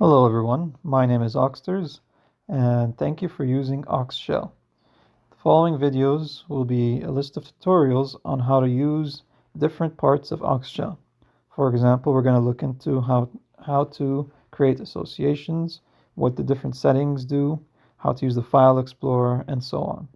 Hello everyone, my name is Oxters and thank you for using Oxshell. The following videos will be a list of tutorials on how to use different parts of Oxshell. For example, we're going to look into how, how to create associations, what the different settings do, how to use the file explorer, and so on.